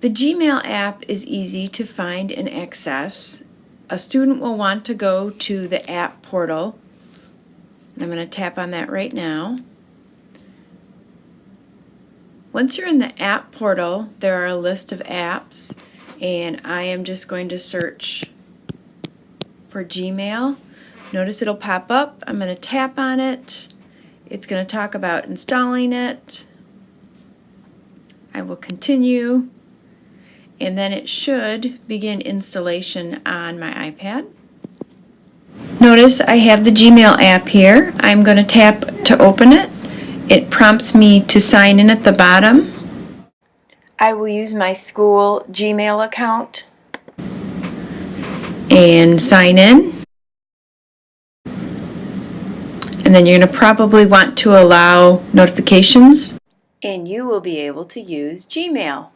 The Gmail app is easy to find and access. A student will want to go to the app portal. I'm going to tap on that right now. Once you're in the app portal, there are a list of apps, and I am just going to search for Gmail. Notice it'll pop up. I'm going to tap on it. It's going to talk about installing it. I will continue and then it should begin installation on my iPad. Notice I have the Gmail app here. I'm going to tap to open it. It prompts me to sign in at the bottom. I will use my school Gmail account and sign in. And then you're going to probably want to allow notifications and you will be able to use Gmail.